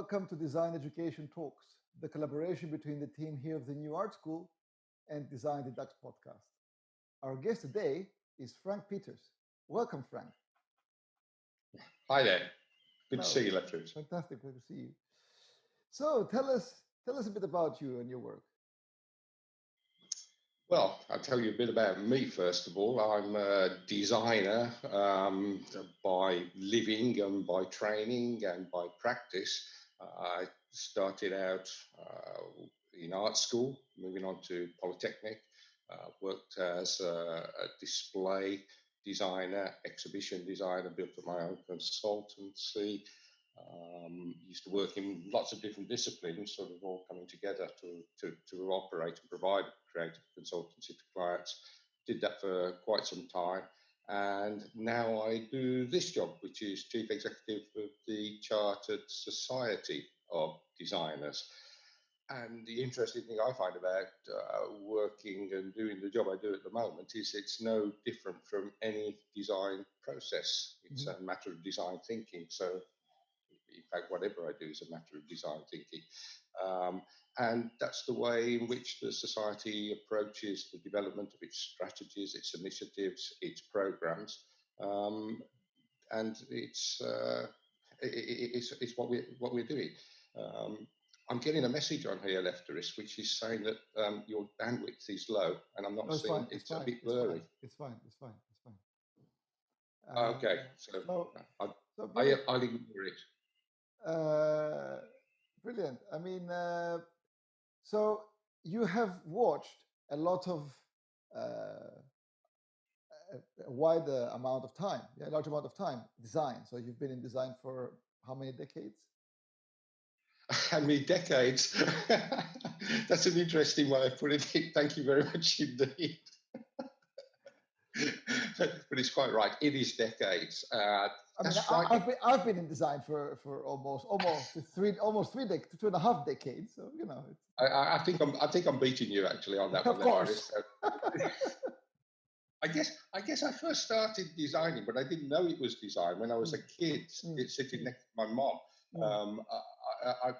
welcome to Design Education Talks, the collaboration between the team here of the New Art School and Design Educates podcast. Our guest today is Frank Peters. Welcome, Frank. Hi there. Good Hello. to see you, Lefteris. Fantastic, good to see you. So tell us, tell us a bit about you and your work. Well, I'll tell you a bit about me first of all. I'm a designer um, by living and by training and by practice. I started out uh, in art school, moving on to Polytechnic, uh, worked as a, a display designer, exhibition designer, built up my own consultancy, um, used to work in lots of different disciplines, sort of all coming together to, to, to operate and provide creative consultancy to clients. Did that for quite some time. And now I do this job, which is Chief Executive of the Chartered Society of Designers. And the interesting thing I find about uh, working and doing the job I do at the moment is it's no different from any design process. It's mm-hmm. a matter of design thinking. So in fact, whatever I do is a matter of design thinking. Um, and that's the way in which the society approaches the development of its strategies, its initiatives, its programs. Um, and it's, uh, it, it's, it's what, we, what we're doing. Um, I'm getting a message on here, Lefteris, which is saying that um, your bandwidth is low, and I'm not no, it's seeing fine. it's, it's a bit blurry. It's fine. It's fine. It's fine. It's fine. okay, so, so, I'll, so I, I'll ignore it. Uh, brilliant. I mean, uh, so you have watched a lot of uh, a wide amount of time, a large amount of time design. So you've been in design for how many decades? How many decades? That's an interesting way of putting it. Thank you very much indeed. but it's quite right. It is decades. Uh, I mean, I, have been I've been in design for for almost almost three almost three dec- two and a half decades. So you know, I, I, think I'm I think I'm beating you actually on that. Of one, course. I guess I guess I first started designing, but I didn't know it was design when I was a kid, Mm. sitting next to my mom. Mm. Um, I, I,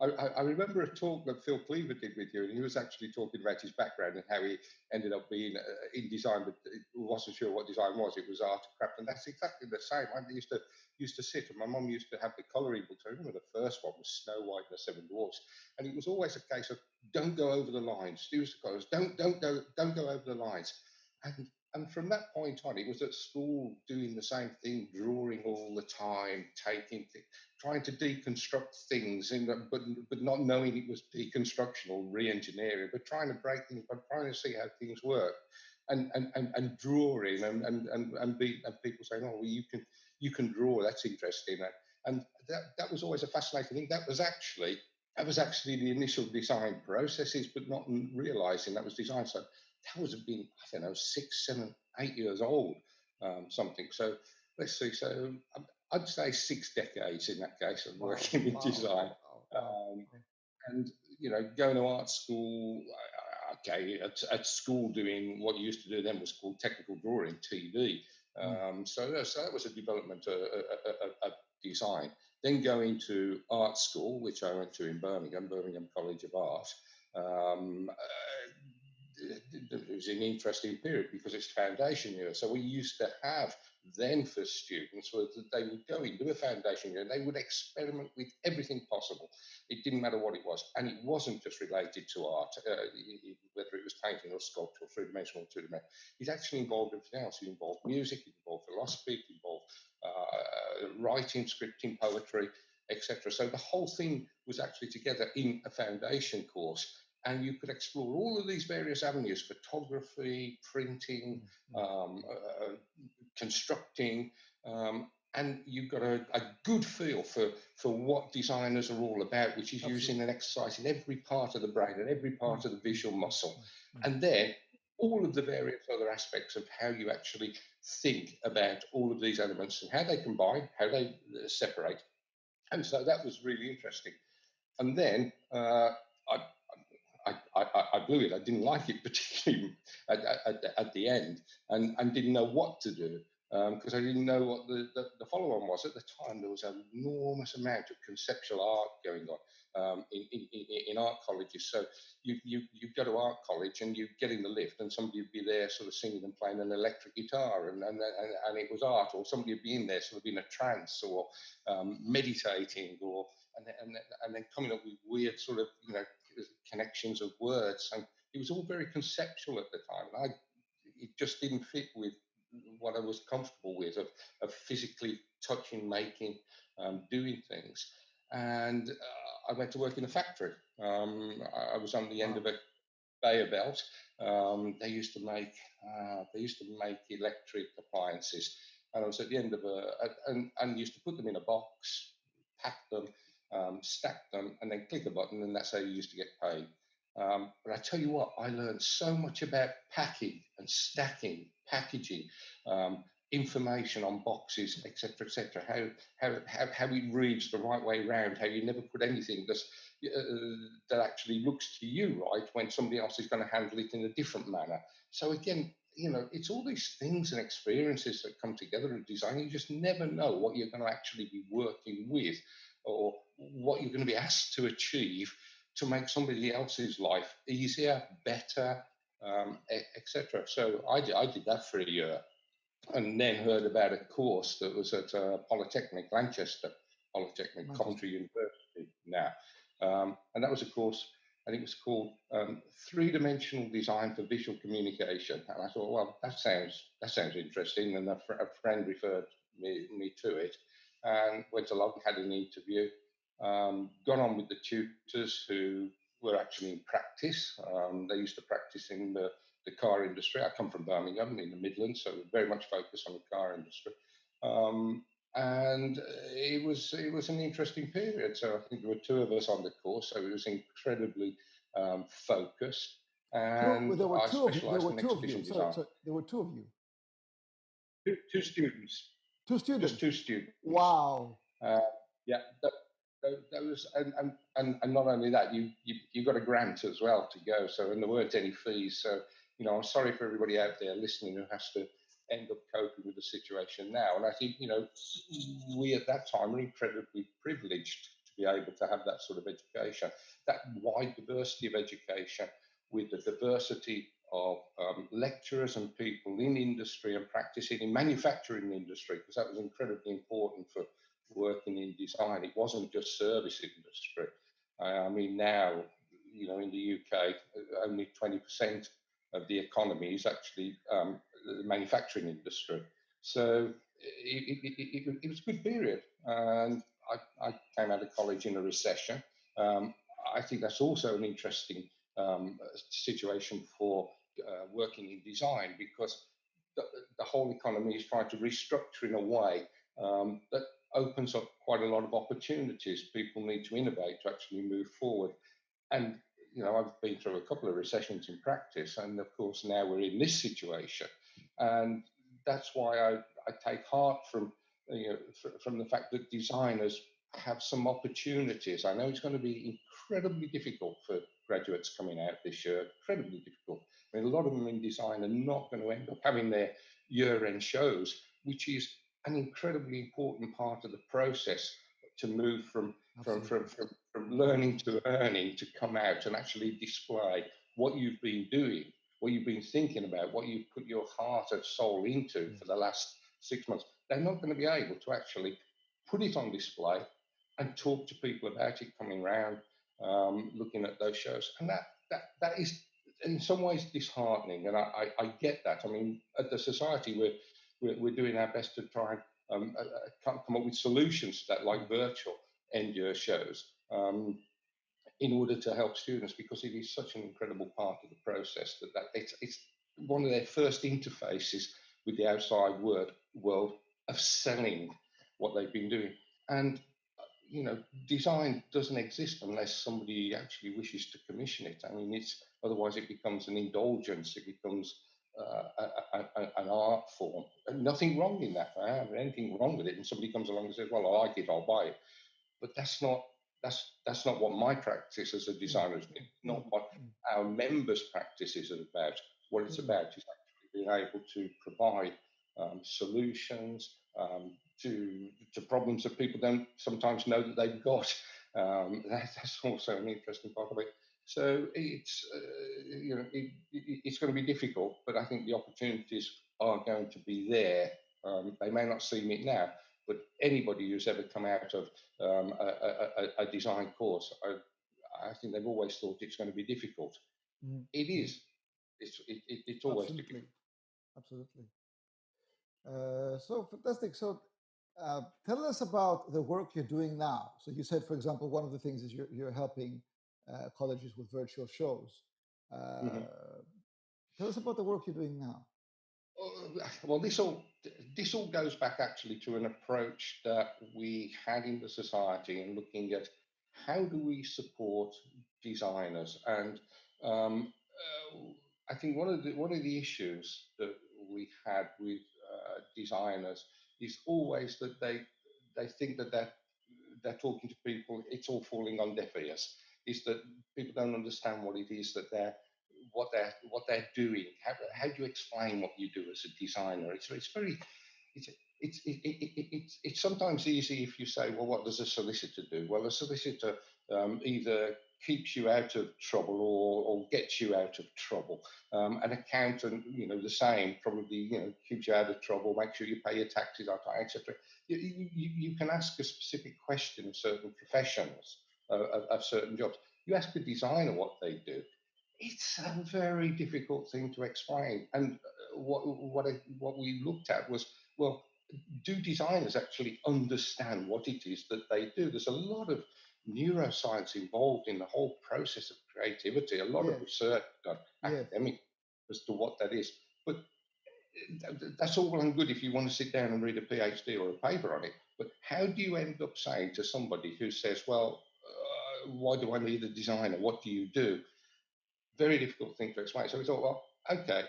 I, I, remember a talk that Phil Cleaver did with you, and he was actually talking about his background and how he ended up being uh, in design, but wasn't sure what design was. It was art and craft, and that's exactly the same. I used to used to sit, and my mum used to have the colouring books. I remember the first one was Snow White and the Seven Dwarfs, and it was always a case of don't go over the lines. Use the colours. Don't don't go don't go over the lines. And and from that point on, it was at school doing the same thing, drawing all the time, taking, th- trying to deconstruct things, in the, but but not knowing it was deconstruction or re-engineering, but trying to break things, but trying to see how things work, and and and, and drawing, and and and and, be, and people saying, oh, well, you can you can draw, that's interesting, and that that was always a fascinating thing. That was actually that was actually the initial design processes, but not realizing that was design. So that would have been, I don't know, six, seven, eight years old, um, something. So let's see. So um, I'd say six decades in that case of working in design. wow, um, and, you know, going to art school, okay, at, at, school doing what you used to do then was called technical drawing, TD. Mm. Um, so, so that was a development of, of design. Then going to art school, which I went to in Birmingham, Birmingham College of Art. Um, uh, it was an interesting period because it's foundation year. So we used to have then for students was that they would go into a foundation year and they would experiment with everything possible. It didn't matter what it was, and it wasn't just related to art, uh, whether it was painting or sculpture, three dimensional, two dimensional. It actually involved everything else. It involved music, it involved philosophy, it involved uh, writing, scripting, poetry, etc. So the whole thing was actually together in a foundation course and you could explore all of these various avenues photography printing um, uh, constructing um, and you've got a, a, good feel for, for what designers are all about which is Absolutely. using and exercising every part of the brain and every part of the visual muscle. And then all of the various other aspects of how you actually think about all of these elements and how they combine how they uh, separate. And so that was really interesting. And then uh, I, I, I, I, blew it. I didn't like it particularly at, at, at the end and, and didn't know what to do. because um, I didn't know what the, the, the follow-on was. At the time, there was an enormous amount of conceptual art going on um, in, in, in, art colleges. So you, you, you go to art college and you get in the lift and somebody would be there sort of singing and playing an electric guitar and, and, and, and it was art or somebody would be in there sort of in a trance or um, meditating or and and, and then coming up with weird sort of, you know, connections of words. And it was all very conceptual at the time. And I, it just didn't fit with what I was comfortable with of, of physically touching, making, um, doing things. And uh, I went to work in a factory. Um, I, was on the end of a conveyor belt. Um, they used to make uh, they used to make electric appliances, and I was at the end of a and, and used to put them in a box, pack them, um, stack them, and then click a button, and that's how you used to get paid. Um, but I tell you what, I learned so much about packing and stacking, packaging, um, information on boxes, etc., etc. How, how how how it reads the right way around. How you never put anything that's, uh, that actually looks to you right when somebody else is going to handle it in a different manner. So again, you know, it's all these things and experiences that come together in design. You just never know what you're going to actually be working with, or what you're going to be asked to achieve to make somebody else's life easier, better, um, etc. So I did, I did that for a year and then heard about a course that was at uh, Polytechnic, Lanchester Polytechnic, Manchester. Coventry University now. Um, and that was a course, I think it was called um, Three Dimensional Design for Visual Communication. And I thought, well, that sounds that sounds interesting. And a, fr- a friend referred me, me to it and went along, had an interview, um, got on with the tutors who were actually in practice. Um, they used to practice in the, the car industry. I come from Birmingham in the Midlands, so very much focused on the car industry. Um, and it was it was an interesting period. So I think there were two of us on the course, so it was incredibly um, focused. And there were two of you. There were two of you. Sorry, sorry, there were two of you. Two, two students. Two students. Just two students. Wow. Uh, yeah, that, those and, and, and, and not only that, you, you you got a grant as well to go. So and there weren't any fees. So you know, I'm sorry for everybody out there listening who has to end up coping with the situation now. And I think you know, we at that time were incredibly privileged to be able to have that sort of education, that wide diversity of education, with the diversity of um, lecturers and people in industry and practicing in manufacturing industry, because that was incredibly important for working in design. It wasn't just service industry. I mean, now, you know, in the UK, only 20% of the economy is actually um, the manufacturing industry. So it, it, it, it, was a good period. And I, I, came out of college in a recession. Um, I think that's also an interesting um, situation for uh, working in design because the, the, whole economy is trying to restructure in a way um, that opens up quite a lot of opportunities. People need to innovate to actually move forward. And, you know, I've been through a couple of recessions in practice, and of course, now we're in this situation. And that's why I, I take heart from, you know, from the fact that designers have some opportunities. I know it's going to be incredibly difficult for graduates coming out this year, incredibly difficult. I mean, a lot of them in design are not going to end up having their year end shows, which is an incredibly important part of the process to move from from, from, from, from learning to earning to come out and actually display what you've been doing, what you've been thinking about, what you've put your heart and soul into for the last six months. They're not going to be able to actually put it on display and talk to people about it coming around, um, looking at those shows. And that, that, that is in some ways disheartening. And I, I, I get that. I mean, at the society, we're, we're, we're doing our best to try and um, uh, uh come up with solutions to that, like virtual end year shows, um, in order to help students because it is such an incredible part of the process that, that it's, it's one of their first interfaces with the outside world, world of selling what they've been doing. And you know, design doesn't exist unless somebody actually wishes to commission it. I mean, it's otherwise it becomes an indulgence. It becomes uh, a, a, an art form. And nothing wrong in that. I have anything wrong with it. And somebody comes along and says, "Well, I like it. I'll buy it." But that's not that's that's not what my practice as a designer is. Not what our members' practice is about. What it's about is actually being able to provide um, solutions um, to, to problems that people don't sometimes know that they've got. Um, that, that's also an interesting part of it. So it's uh, you know it, it, it's going to be difficult, but I think the opportunities are going to be there. Um, they may not seem it now, but anybody who's ever come out of um, a, a, a, design course, I, I, think they've always thought it's going to be difficult. Mm. It is. It's it, it's always Absolutely. difficult. Absolutely. Uh, so fantastic. So uh, tell us about the work you're doing now. So you said, for example, one of the things is you're, you're helping uh, colleges with virtual shows. Mm-hmm. Uh, tell us about the work you're doing now. Well, this all this all goes back actually to an approach that we had in the society and looking at how do we support designers and um, uh, I think one of the one of the issues that we had with uh, designers is always that they they think that they're they're talking to people. It's all falling on deaf ears. Is that people don't understand what it is that they're what they're what they're doing. How, how do you explain what you do as a designer? It's it's very it's it's it, it, it, it's it's sometimes easy if you say, well, what does a solicitor do? Well, a solicitor um, either keeps you out of trouble or, or gets you out of trouble. Um, an accountant, you know, the same, probably, you know, keeps you out of trouble, make sure you pay your taxes on time, etc. You, you, you, can ask a specific question of certain professions, uh, of, of certain jobs. You ask a designer what they do. It's a very difficult thing to explain. And uh, what, what, I, what we looked at was, well, do designers actually understand what it is that they do? There's a lot of neuroscience involved in the whole process of creativity, a lot yeah. of research done, yeah. academic as to what that is. But eh, that's all well and good if you want to sit down and read a PhD or a paper on it. But how do you end up saying to somebody who says, well, uh, why do I need a designer? What do you do? Very difficult thing to explain. So we thought, well, okay,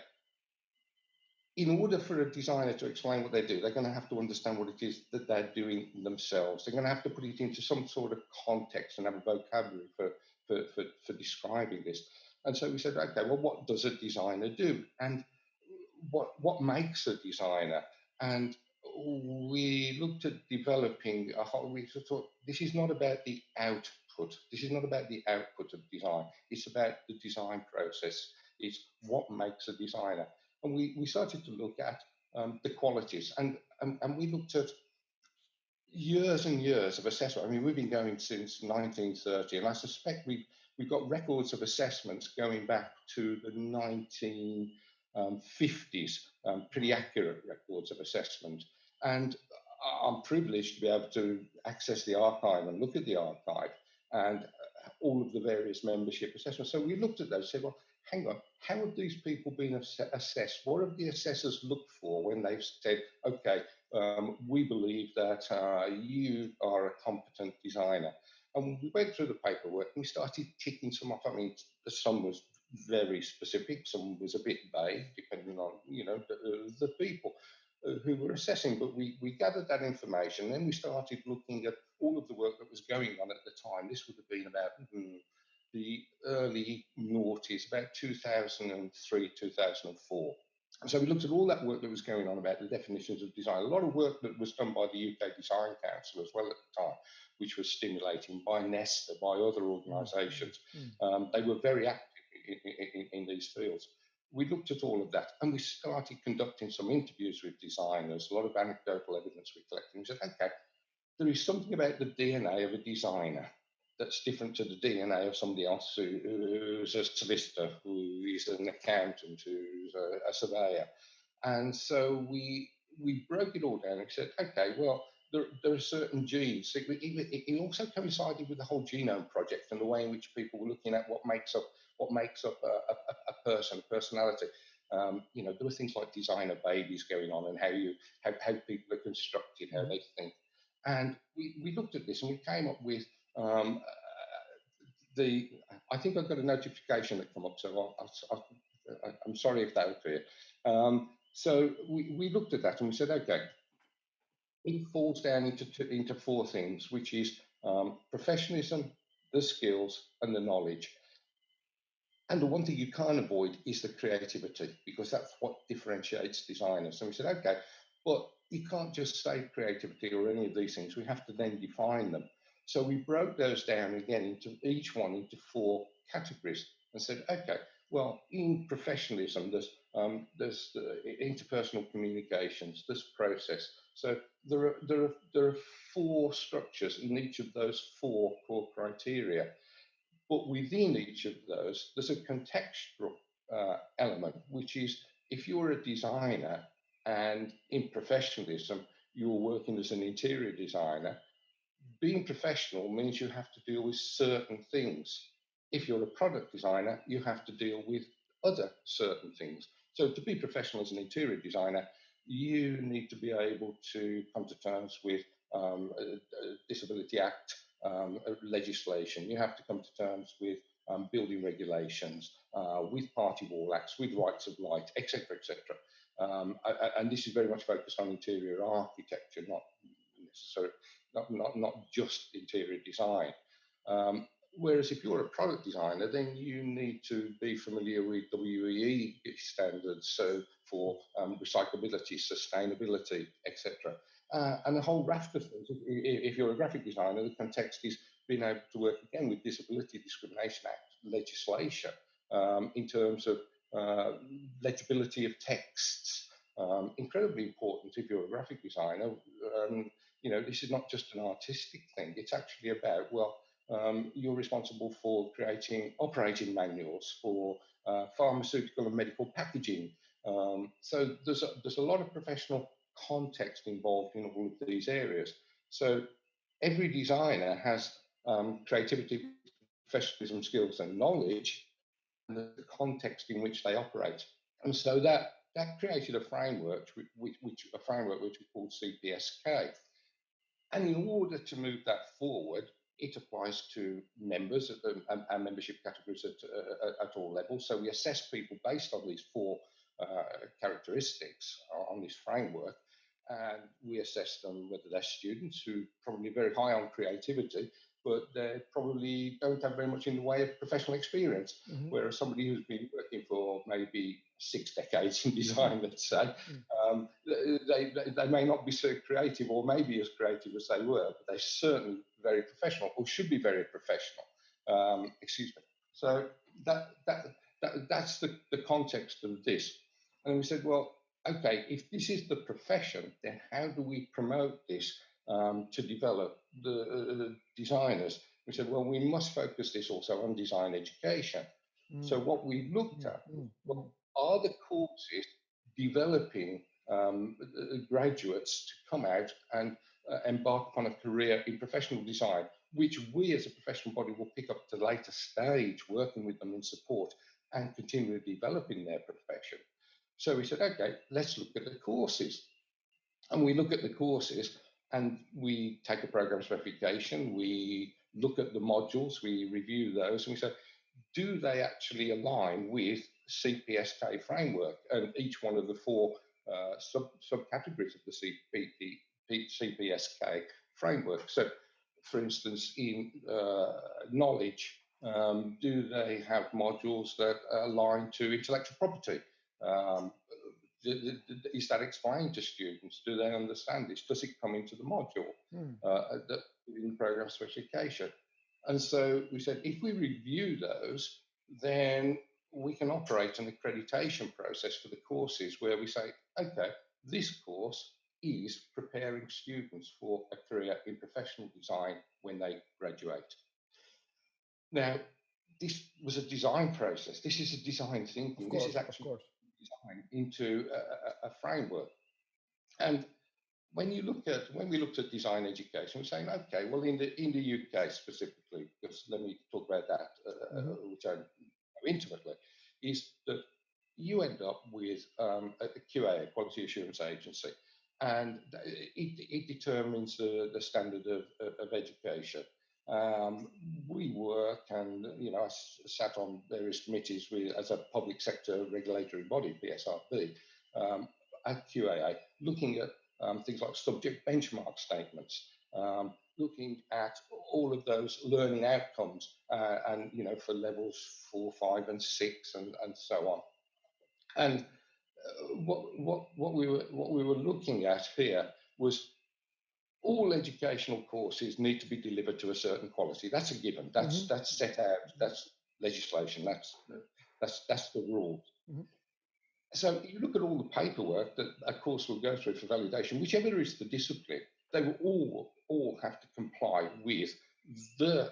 in order for a designer to explain what they do, they're going to have to understand what it is that they're doing themselves. They're going to have to put it into some sort of context and have a vocabulary for, for, for, for describing this. And so we said, okay, well, what does a designer do? And what, what makes a designer? And we looked at developing a whole, we thought this is not about the output. This is not about the output of design. It's about the design process. It's what makes a designer and we, we started to look at um, the qualities and, and, and we looked at years and years of assessment. I mean, we've been going since 1930, and I suspect we've, we've got records of assessments going back to the 1950s, um, pretty accurate records of assessment. And I'm privileged to be able to access the archive and look at the archive and all of the various membership assessments. So we looked at those and said, well, hang on, how have these people been ass assessed? What have the assessors looked for when they've said, okay, um, we believe that uh, you are a competent designer? And we went through the paperwork and we started ticking some off. I mean, some was very specific, some was a bit vague, depending on, you know, the, the people uh, who were assessing. But we, we gathered that information, then we started looking at all of the work that was going on at the time. This would have been about hmm, the early noughties, about 2003, 2004. And so we looked at all that work that was going on about the definitions of design. A lot of work that was done by the UK Design Council as well at the time, which was stimulating by Nesta, by other organisations. Mm. Um, they were very active in, in, in, these fields. We looked at all of that and we started conducting some interviews with designers, a lot of anecdotal evidence we collected. We said, okay, there is something about the DNA of a designer that's different to the DNA of somebody else who, who's a solicitor, who is an accountant, who's a, a, surveyor. And so we we broke it all down and said, okay, well, there, there are certain genes. It, it, it, also coincided with the whole genome project and the way in which people were looking at what makes up what makes up a, a, a person, a personality. Um, you know, there were things like designer babies going on and how you how, how people are constructed, how mm-hmm. they think. And we, we looked at this and we came up with um, the I think I've got a notification that come up, so i am sorry if that was clear. Um, so we, we looked at that and we said, okay, it falls down into into four things, which is um, professionalism, the skills, and the knowledge. And the one thing you can't avoid is the creativity because that's what differentiates designers. So we said, okay, but you can't just say creativity or any of these things. We have to then define them. So we broke those down again into each one into four categories and said, okay, well, in professionalism, there's um, there's uh, interpersonal communications, there's process. So there are there are there are four structures in each of those four core criteria. But within each of those, there's a contextual uh, element, which is if you're a designer and in professionalism, you're working as an interior designer, being professional means you have to deal with certain things. If you're a product designer, you have to deal with other certain things. So to be professional as an interior designer, you need to be able to come to terms with um, Disability Act um, legislation. You have to come to terms with um, building regulations, uh, with party wall acts, with rights of light, etc., etc. Um, and this is very much focused on interior architecture, not necessarily not, not, not just interior design. Um, whereas if you're a product designer, then you need to be familiar with WEEE standards, so for um, recyclability, sustainability, etc. Uh, and a whole raft of things. If, if, you're a graphic designer, the context is being able to work again with Disability Discrimination Act legislation um, in terms of uh, legibility of texts. Um, incredibly important if you're a graphic designer. Um, you know, this is not just an artistic thing. It's actually about, well, um, you're responsible for creating operating manuals for uh, pharmaceutical and medical packaging. Um, so there's a, there's a lot of professional context involved in all of these areas. So every designer has um, creativity, professionalism, skills, and knowledge, and the context in which they operate. And so that that created a framework, which, which a framework which we called CPSK. And in order to move that forward, it applies to members the, and, and, membership categories at, uh, at all levels. So we assess people based on these four uh, characteristics on this framework and we assess them whether they're students who probably very high on creativity, but they probably don't have very much in the way of professional experience. Mm-hmm. Whereas somebody who's been working for maybe six decades in design, let's say, mm. um, they, they, they may not be so creative or maybe as creative as they were, but they're certainly very professional or should be very professional. Um, excuse me. So that, that, that that's the, the context of this. And we said, well, okay, if this is the profession, then how do we promote this um, to develop the, uh, designers? We said, well, we must focus this also on design education. Mm. So what we looked mm, at mm. well, are the courses developing um, graduates to come out and uh, embark upon a career in professional design, which we as a professional body will pick up at a later stage, working with them in support and continue developing their profession. So we said, okay, let's look at the courses. And we look at the courses and we take a program specification, we look at the modules, we review those, and we say, do they actually align with CPSK framework and each one of the four uh, sub subcategories of the CP, CPSK framework? So, for instance, in uh, knowledge, um, do they have modules that align to intellectual property? Um, is that explained to students? Do they understand this? Does it come into the module mm. uh, in program specification? And so we said, if we review those, then we can operate an accreditation process for the courses where we say, okay, this course is preparing students for a career in professional design when they graduate. Now, this was a design process. This is a design thinking. Course, this is actually design into a, a, framework. And when you look at when we looked at design education, we're saying, okay, well, in the in the UK specifically, because let me talk about that, uh, uh mm-hmm. which I know intimately, is that you end up with um, a QA, a quality assurance agency, and it, it determines the, the standard of, of education. Um, we work and, you know, I sat on various committees with, as a public sector regulatory body, PSRB, um, at QAA, looking at um, things like subject benchmark statements, um, looking at all of those learning outcomes uh, and you know for levels four five and six and and so on. And uh, what what what we were what we were looking at here was all educational courses need to be delivered to a certain quality that's a given that's mm-hmm. that's set out that's legislation that's that's that's the rules mm-hmm. so you look at all the paperwork that a course will go through for validation whichever is the discipline they will all all have to comply with the, uh,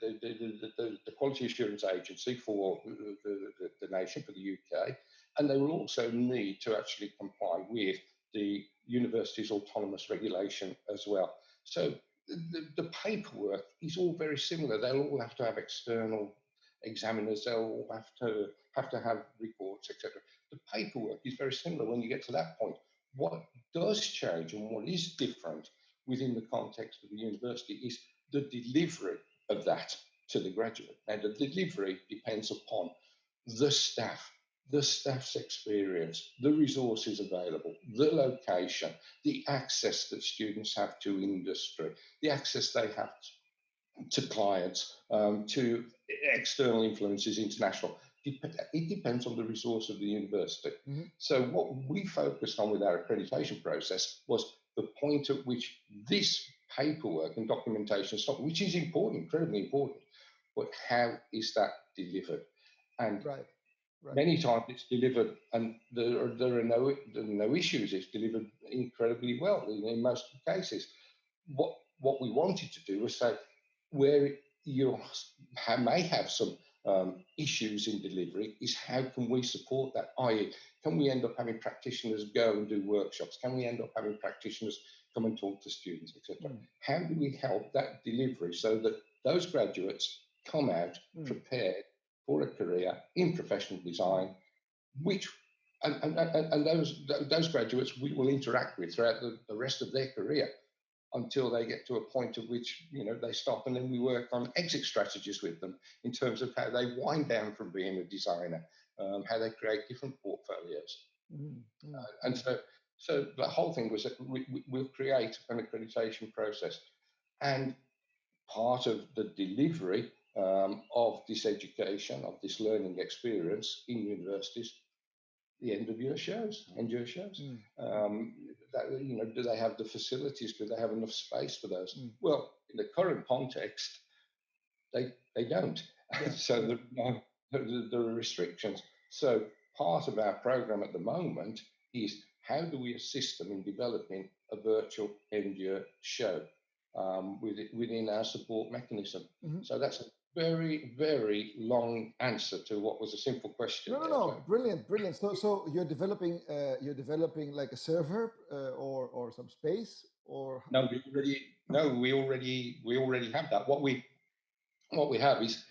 the, the, the, the, quality assurance agency for the, the, the, nation, for the UK, and they will also need to actually comply with the university's autonomous regulation as well. So hmm. the, the paperwork is all very similar. They'll all have to have external examiners. They'll all have to have to have reports, etc. The paperwork is very similar when you get to that point. What does change and what is different within the context of the university is the delivery of that to the graduate. And the delivery depends upon the staff, the staff's experience, the resources available, the location, the access that students have to industry, the access they have to clients, um, to external influences, international. It depends on the resource of the university. Mm-hmm. So, what we focused on with our accreditation process was the point at which this paperwork and documentation stop, which is important, incredibly important, but how is that delivered? And right. Right. many times it's delivered, and there are, there are no there are no issues. It's delivered incredibly well in, in most cases. What what we wanted to do was say where you may have some um, issues in delivery is how can we support that? I.e., can we end up having practitioners go and do workshops? Can we end up having practitioners come and talk to students, etc.? Mm. How do we help that delivery so that those graduates come out mm. prepared for a career in professional design, which and, and, and, those those graduates we will interact with throughout the, the rest of their career until they get to a point at which you know they stop and then we work on exit strategies with them in terms of how they wind down from being a designer um, how they create different portfolios. Mm-hmm. uh, and so so the whole thing was that we, we, we'll create an accreditation process. And part of the delivery um, of this education of this learning experience in universities the end of year shows, end year shows. Mm. Um, that, you know, do they have the facilities? Do they have enough space for those? Mm. Well, in the current context, they they don't. Yeah. so there, no, there are restrictions. So part of our program at the moment is how do we assist them in developing a virtual end year show um, within our support mechanism. Mm-hmm. So that's a very, very long answer to what was a simple question. No, no, no, brilliant, brilliant. So, so you're developing, uh, you're developing like a server uh, or or some space, or no, we already, no, we already, we already have that. What we, what we have is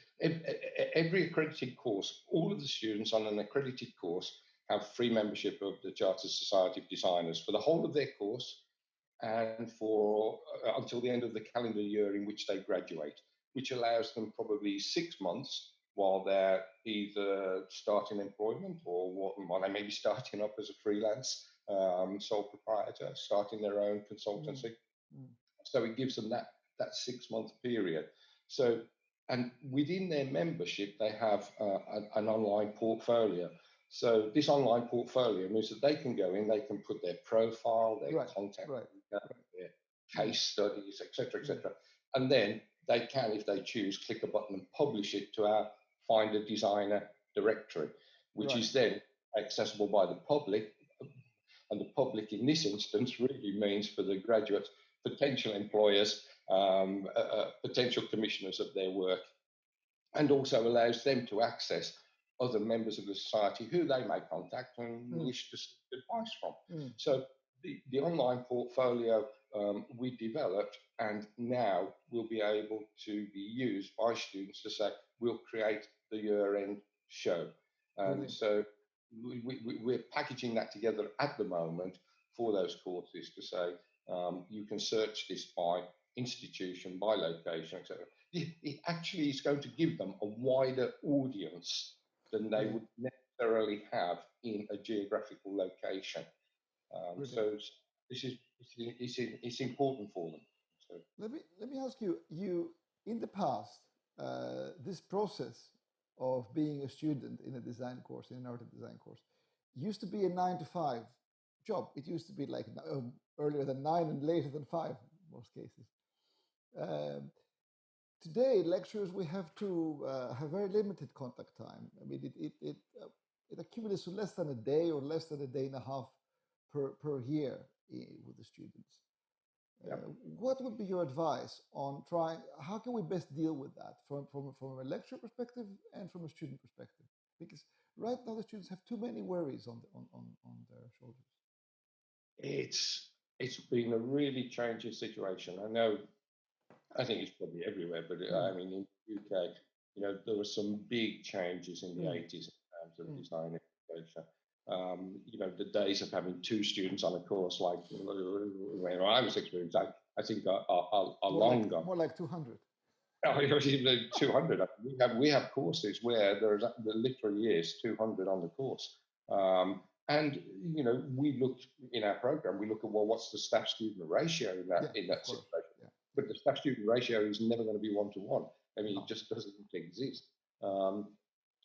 every accredited course. All of the students on an accredited course have free membership of the Chartered Society of Designers for the whole of their course, and for uh, until the end of the calendar year in which they graduate which allows them probably six months while they're either starting employment or while they may be starting up as a freelance um, sole proprietor, starting their own consultancy. Mm. So it gives them that that six month period. So and within their membership, they have uh, an, an, online portfolio. So this online portfolio means that they can go in, they can put their profile, their right, contact, right, their case studies, etc., etc., mm. and then they can, if they choose, click a button and publish it to our Find a Designer directory, which right. is then accessible by the public. And the public in this instance really means for the graduates, potential employers, um, uh, uh, potential commissioners of their work, and also allows them to access other members of the society who they may contact and mm. wish to seek advice from. Mm. So the, the online portfolio um, we developed and now will be able to be used by students to say, we'll create the year end show. And mm-hmm. so we, we, we're packaging that together at the moment for those courses to say, um, you can search this by institution, by location, etc. It, it, actually is going to give them a wider audience than they would necessarily have in a geographical location. Um, so this is it's, it's, important for them. Let me let me ask you. You in the past, uh, this process of being a student in a design course, in an art design course, used to be a nine to five job. It used to be like um, earlier than nine and later than five most cases. Um, today, lecturers we have to uh, have very limited contact time. I mean, it it it, uh, it accumulates to less than a day or less than a day and a half per per year with the students. Yep. Uh, what would be your advice on trying? How can we best deal with that from from from a lecturer perspective and from a student perspective? Because right now the students have too many worries on the, on, on on their shoulders. It's it's been a really changing situation. I know. I think it's probably everywhere, but uh, I Mm, mean in the UK, you know, there were some big changes in the mm, 80s in terms of mm. design education. Um, you know, the days of having two students on a course like when I was experienced, I, I think are, are, are More long like gone. more like two hundred. Oh, even 200. We have we have courses where there's there literally is 200 on the course. Um, and you know, we look in our program. We look at well, what's the staff student ratio in that Yeah, in that situation? Yeah. But the staff student ratio is never going to be one to one. I mean, it just doesn't exist. Um,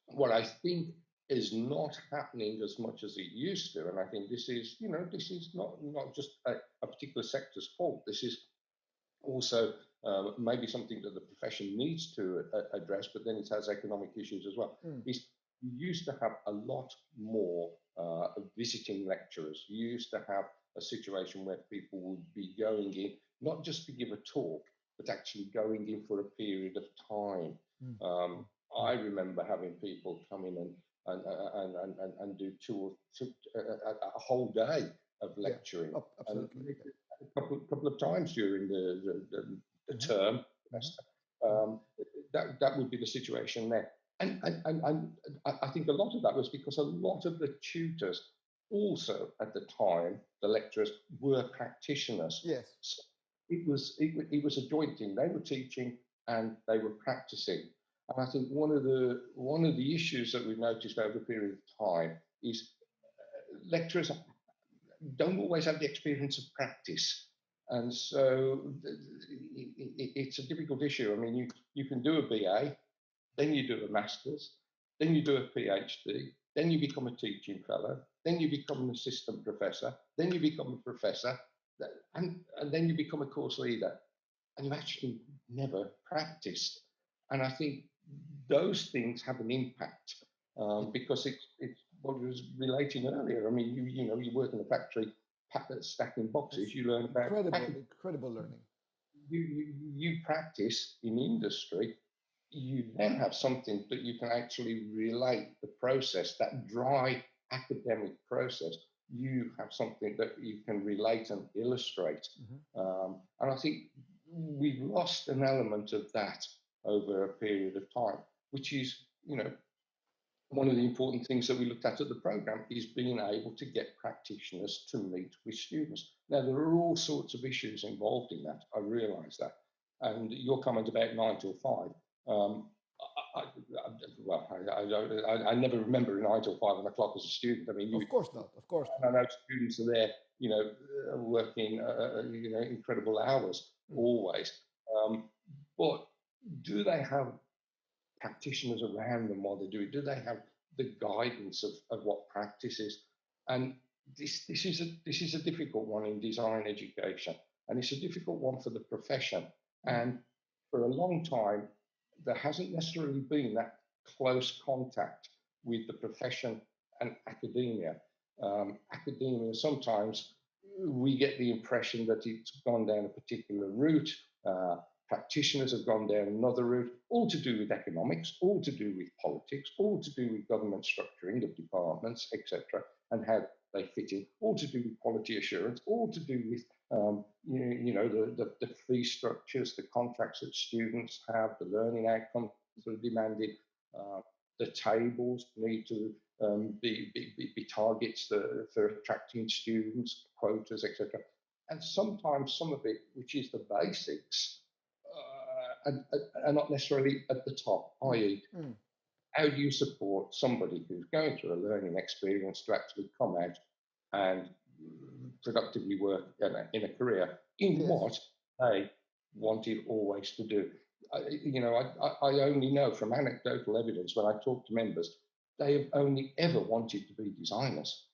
what I think is not happening as much as it used to, and I think this is, you know, this is not not just a, a particular sector's fault. This is also uh, maybe something that the profession needs to a- address, but then it has economic issues as well. Mm. Is you used to have a lot more uh, visiting lecturers. You used to have a situation where people would be going in not just to give a talk, but actually going in for a period of time. Mm. Um, I remember having people come in and and and and, and, and do two or two, a, a, whole day of lecturing Ab- and Absolutely. Yeah. a couple, couple of times during the, the, the, the Mhm. term. Mhm. Um, that, that would be the situation there. And, and, and, and I I think a lot of that was because a lot of the tutors also at the time, the lecturers were practitioners. Yes. So it was it, it was a joint thing. They were teaching and they were practicing. And I think one of the one of the issues that we've noticed over a period of time is uh, lecturers don't always have the experience of practice. And so it's a difficult issue. I mean, you, you can do a BA, then you do a master's, then you do a PhD, then you become a teaching fellow, then you become an assistant professor, then you become a professor, and, and then you become a course leader. And you actually never practiced. And I think those things have an impact um, because it's, it's what I was relating earlier. I mean, you, you know, you work in a factory pack, stacking boxes, It's you learn about incredible, packing incredible learning. you, you, you practice in industry, you then have something that you can actually relate the process, that dry academic process. You have something that you can relate and illustrate. Mhm. Um, and I think we've lost an element of that over a period of time, which is, you know, one of the important things that we looked at at the program is being able to get practitioners to meet with students. Now, there are all sorts of issues involved in that. I realise that. And your comment about nine till five, um, I, I, I, well, I, I, don't- I, I never remember nine till five o'clock as a student. I mean, you, Of course not. Of course. Not. I know students are there, you know, uh, working, uh, you know, incredible hours Mm. always. Um, but do they have practitioners around them while they do it? Do they have the guidance of, of what practice is? And this, this, is a, this is a difficult one in design education, and it's a difficult one for the profession. And for a long time, there hasn't necessarily been that close contact with the profession and academia. Um, academia, sometimes we get the impression that it's gone down a particular route. Uh, practitioners have gone down another route, all to do with economics, all to do with politics, all to do with government structuring of departments, etc., and how they fit in, all to do with quality assurance, all to do with um, you, know, you know the, the, the fee structures, the contracts that students have, the learning outcomes that are demanded, uh, the tables need to um, be, be, be, targets the, for attracting students, quotas, etc. And sometimes some of it, which is the basics, and, are not necessarily at the top, i.e., Mm. how do you support somebody who's going through a learning experience to actually come out and productively work in a, in a career in Yes. what they wanted always to do. I, you know, I, I only know from anecdotal evidence when I talk to members, they have only ever wanted to be designers.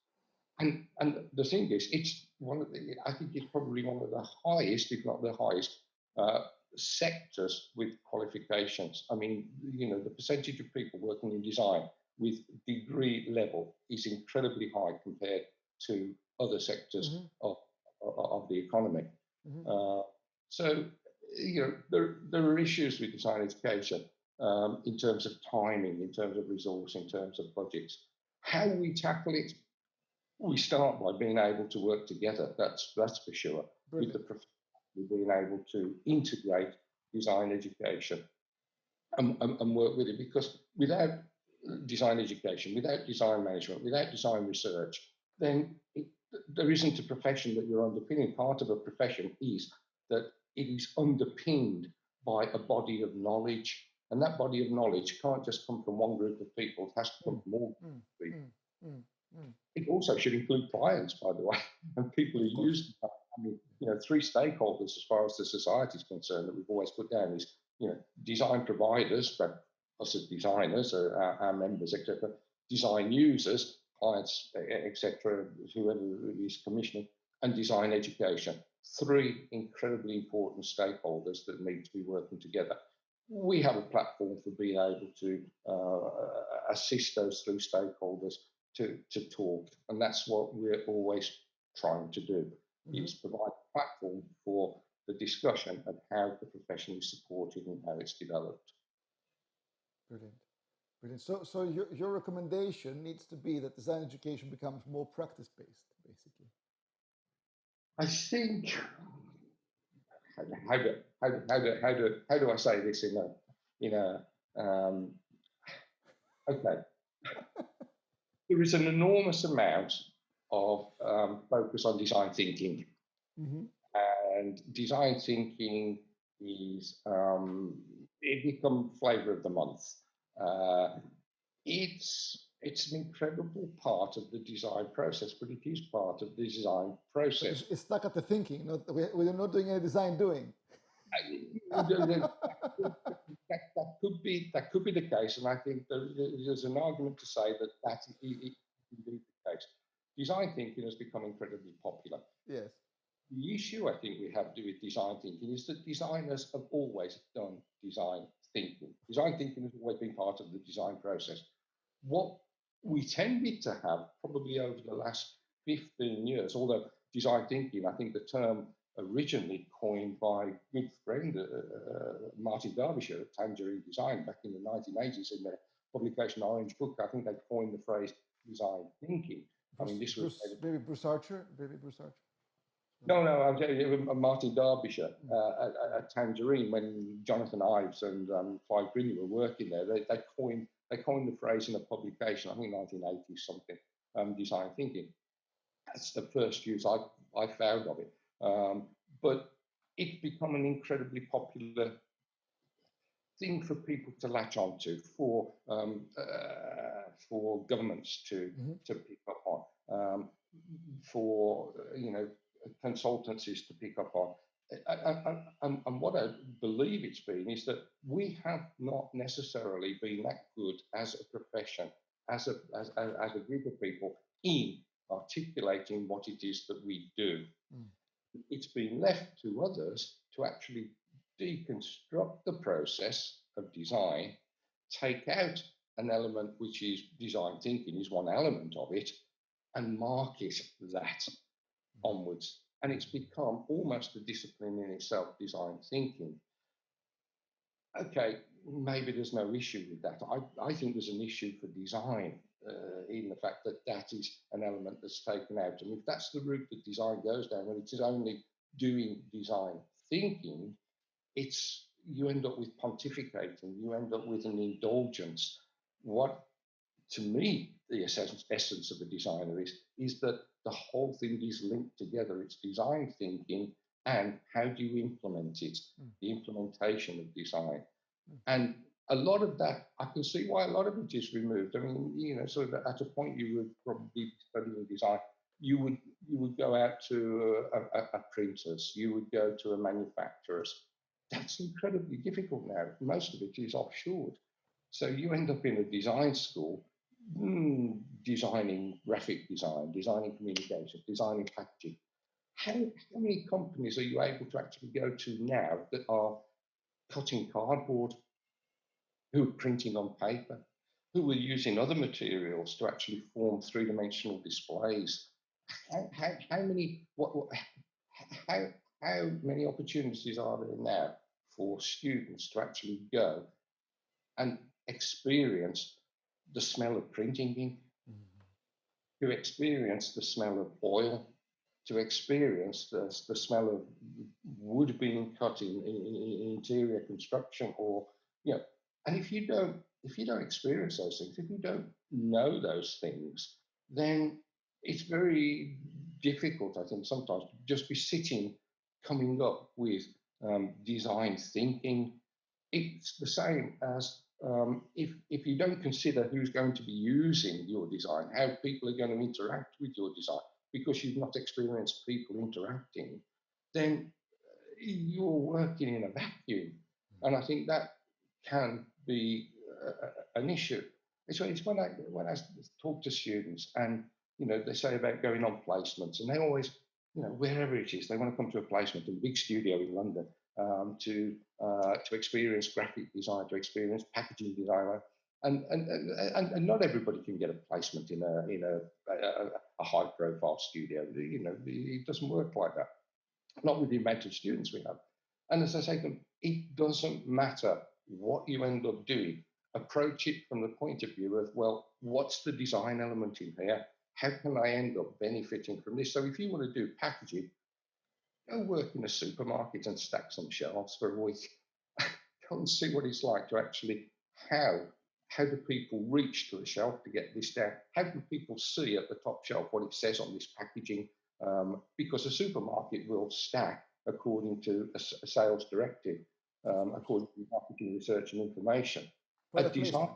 And, and the thing is, it's one of the, I think it's probably one of the highest, if not the highest, uh, sectors with qualifications. I mean, you know, the percentage of people working in design with degree level is incredibly high compared to other sectors mm -hmm. of, of, the economy. Mm -hmm. uh, so, you know, there, there are issues with design education um, in terms of timing, in terms of resource, in terms of budgets. How we tackle it, we start by being able to work together. That's that's for sure. Brilliant. With the with being able to integrate design education and, and, and work with it. Because without design education, without design management, without design research, then it, there isn't a profession that you're underpinning. Part of a profession is that it is underpinned by a body of knowledge. And that body of knowledge can't just come from one group of people, it has to come from all mm, people. Mm, mm, mm, it also should include clients, by the way, and people who use mean, you know, three stakeholders as far as the society is concerned that we've always put down is, you know, design providers, but us as designers, our, our members, etc., design users, clients, etc., whoever is commissioning, and design education. Three incredibly important stakeholders that need to be working together. We have a platform for being able to uh, assist those three stakeholders to, to talk, and that's what we're always trying to do. Mm -hmm. Is provide a platform for the discussion of how the profession is supported and how it's developed. Brilliant. Brilliant. So, so your, your recommendation needs to be that design education becomes more practice-based, basically. I think, how do, how, do, how, do, how, do, how do I say this in a, in a um, okay. there is an enormous amount of um, focus on design thinking. Mm -hmm. And design thinking is um, it become flavor of the month. Uh, it's it's an incredible part of the design process, but it is part of the design process. It's, stuck at the thinking. Not, we're not doing any design doing. that, that, could be that could be the case, and I think there, there's an argument to say that that is indeed the case. Design thinking has become incredibly popular. Yes. The issue I think we have to do with design thinking is that designers have always done design thinking. Design thinking has always been part of the design process. What we tended to have probably over the last 15 years, although design thinking, I think the term originally coined by good friend uh, uh, Martin Darbyshire at Tangerine Design back in the 1980s in their publication Orange Book, I think they coined the phrase design thinking. I mean, this was maybe Bruce Archer, maybe Bruce Archer. No, no, I'm you, Martin Darbyshire uh, at, at, Tangerine when Jonathan Ives and um, Clive Grinyer were working there, they, they coined they coined the phrase in a publication, I think 1980 something, um, design thinking. That's the first use I I found of it. Um, but it's become an incredibly popular thing for people to latch onto, for um, uh, for governments to mm -hmm. to pick up on, um, for you know consultancies to pick up on. And, and, what I believe it's been is that we have not necessarily been that good as a profession, as a, as, as a group of people in articulating what it is that we do. Mm. It's been left to others to actually deconstruct the process of design, take out an element which is design thinking is one element of it, and market that onwards. And it's become almost a discipline in itself, design thinking. Okay, maybe there's no issue with that. I, I think there's an issue for design uh, in the fact that that is an element that's taken out. And if that's the route that design goes down, and it is only doing design thinking, it's you end up with pontificating, you end up with an indulgence. What to me the essence, essence of a designer is, is that the whole thing is linked together. It's design thinking and how do you implement it, mm. the implementation of design. Mm. And a lot of that, I can see why a lot of it is removed. I mean, you know, sort of at a point you would probably studying design, you would you would go out to a, a, a printers, you would go to a manufacturers, that's incredibly difficult now. Most of it is offshore. So you end up in a design school mm, designing graphic design, designing communication, designing packaging. How, how many companies are you able to actually go to now that are cutting cardboard, who are printing on paper, who are using other materials to actually form three-dimensional displays? How, how, how many what, what how how many opportunities are there now for students to actually go and experience the smell of printing ink, mm-hmm. to experience the smell of oil, to experience the, the smell of wood being cut in, in, in interior construction or you know and if you don't if you don't experience those things if you don't know those things then it's very difficult i think sometimes to just be sitting coming up with um, design thinking it's the same as um, if, if you don't consider who's going to be using your design, how people are going to interact with your design, because you've not experienced people interacting, then uh, you're working in a vacuum. And I think that can be uh, an issue. It's, it's when I when I talk to students and you know they say about going on placements, and they always you know wherever it is they want to come to a placement a big studio in London, um, to uh, to experience graphic design, to experience packaging design, and and, and and not everybody can get a placement in a in a, a, a high profile studio. You know, it doesn't work like that. Not with the amount of students we have. And as I say it doesn't matter what you end up doing. Approach it from the point of view of, well, what's the design element in here? How can I end up benefiting from this? So if you want to do packaging, Go work in a supermarket and stack some shelves for a week. Go and see what it's like to actually how how do people reach to the shelf to get this down? How do people see at the top shelf what it says on this packaging? Um, because a supermarket will stack according to a, a sales directive, um, according to marketing research and information. a design,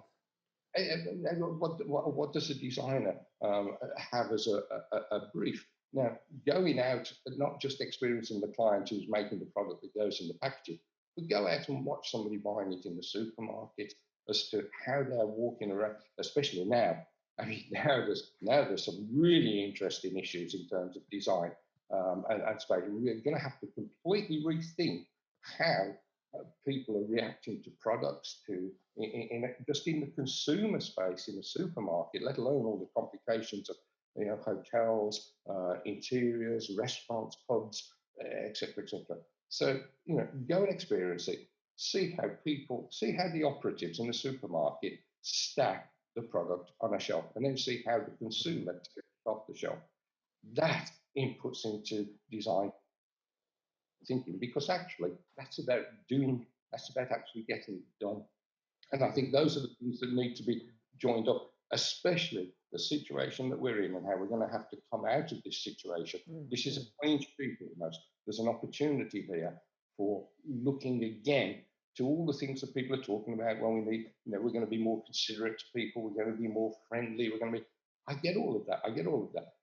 what, what, what, does a designer um, have as a, a, a brief? Now, going out, not just experiencing the client who's making the product that goes in the packaging, but go out and watch somebody buying it in the supermarket as to how they're walking around, especially now. I mean, now there's now there's some really interesting issues in terms of design um, and, and space. We're going to have to completely rethink how uh, people are reacting to products, to in, in, just in the consumer space in the supermarket, let alone all the complications of you know, hotels, uh, interiors, restaurants, pubs, etc., etc. So, you know, go and experience it. See how people, see how the operatives in the supermarket stack the product on a shelf, and then see how the consumer takes off the shelf. That inputs into design thinking, because actually that's about doing, that's about actually getting it done. And I think those are the things that need to be joined up, especially the situation that we're in and how we're going to have to come out of this situation. Mm. This is a clean street almost. There's an opportunity here for looking again to all the things that people are talking about. Well, we need, you know, we're going to be more considerate to people. We're going to be more friendly. We're going to be. I get all of that. I get all of that.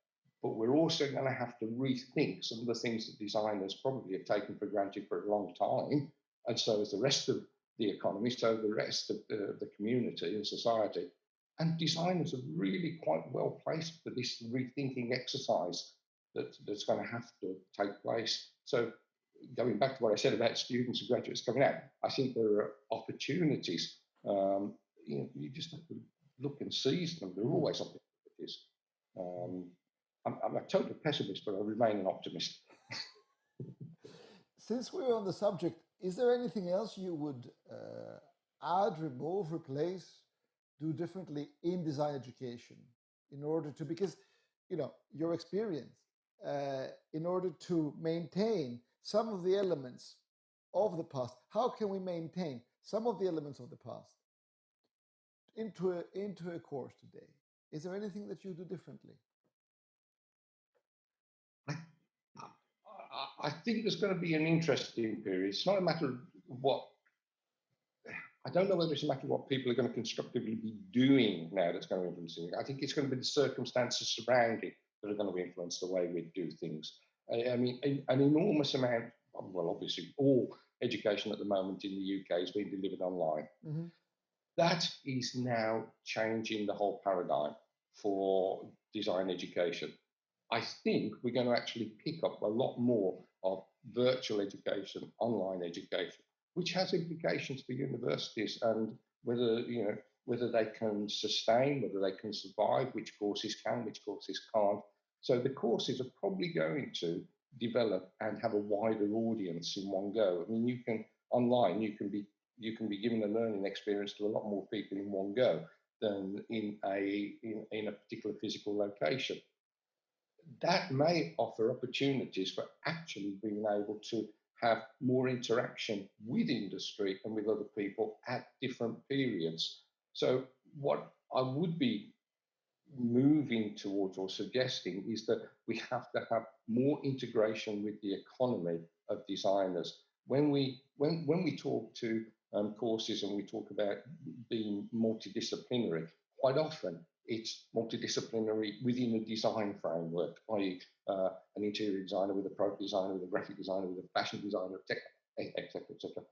But we're also going to have to rethink some of the things that designers probably have taken for granted for a long time, and so is the rest of the economy, so the rest of the, the community and society and designers are really quite well placed for this rethinking exercise that, that's going to have to take place. So, going back to what I said about students and graduates coming out, I think there are opportunities. Um, you, know, you just have to look and seize them. There are always opportunities. Um, I'm, I'm, a total pessimist, but I remain an optimist. Since we're on the subject, is there anything else you would uh, add, remove, replace do differently in design education in order to because you know your experience uh, in order to maintain some of the elements of the past how can we maintain some of the elements of the past into a, into a course today is there anything that you do differently I, I think there's going to be an interesting period it's not a matter of what I don't know whether it's a matter of what people are going to constructively be doing now that's going to influence it. I think it's going to be the circumstances surrounding that are going to influence the way we do things. I, I mean, a, an enormous amount, well, obviously, all education at the moment in the UK is being delivered online. Mhm. That is now changing the whole paradigm for design education. I think we're going to actually pick up a lot more of virtual education, online education, which has implications for universities and whether you know whether they can sustain, whether they can survive, which courses can, which courses can't. So the courses are probably going to develop and have a wider audience in one go. I mean, you can online, you can be you can be given a learning experience to a lot more people in one go than in a in, in a particular physical location. That may offer opportunities for actually being able to have more interaction with industry and with other people at different periods. So what I would be moving towards or suggesting is that we have to have more integration with the economy of designers. When we when when we talk to um, courses and we talk about being multidisciplinary, quite often it's multidisciplinary within a design framework, i.e., uh, an interior designer with a product designer, with a graphic designer, with a fashion designer, etc., etc.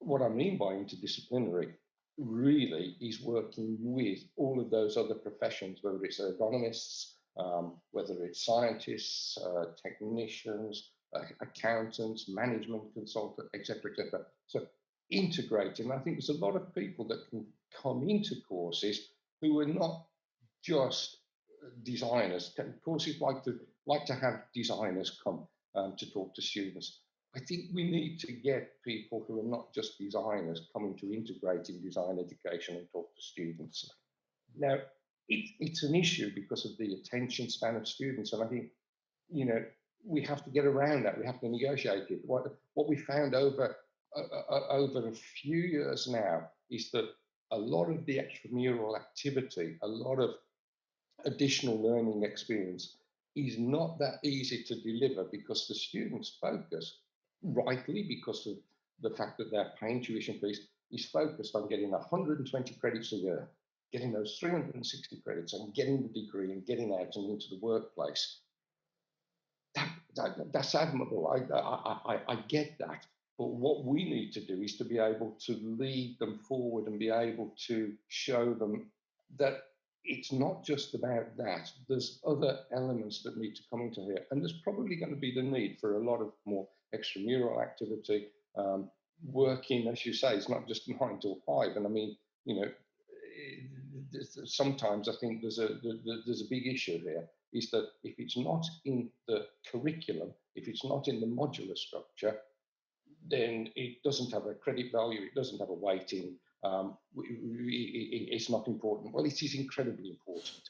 What I mean by interdisciplinary really is working with all of those other professions, whether it's ergonomists, um, whether it's scientists, uh, technicians, uh, accountants, management consultants, etc., etc. So integrating. I think there's a lot of people that can come into courses who are not just designers. Courses like to like to have designers come um, to talk to students. I think we need to get people who are not just designers coming to integrate in design education and talk to students. Now, it, it's an issue because of the attention span of students, and I think, you know, we have to get around that. We have to negotiate it. What, what we found over uh, uh, over a few years now is that a lot of the extramural activity, a lot of additional learning experience is not that easy to deliver because the students focus rightly because of the fact that their paying tuition fees is focused on getting 120 credits a year, getting those 360 credits and getting the degree and getting out and into the workplace. That, that, that's admirable. I, I, I, I get that. But what we need to do is to be able to lead them forward and be able to show them that it's not just about that. There's other elements that need to come into here. And there's probably going to be the need for a lot of more extramural activity. Um, working, as you say, it's not just nine till five. And I mean, you know, eh, sometimes I think there's a there's a big issue here is that if it's not in the curriculum, if it's not in the modular structure, then it doesn't have a credit value, it doesn't have a weighting, um, it's not important. Well, it is incredibly important.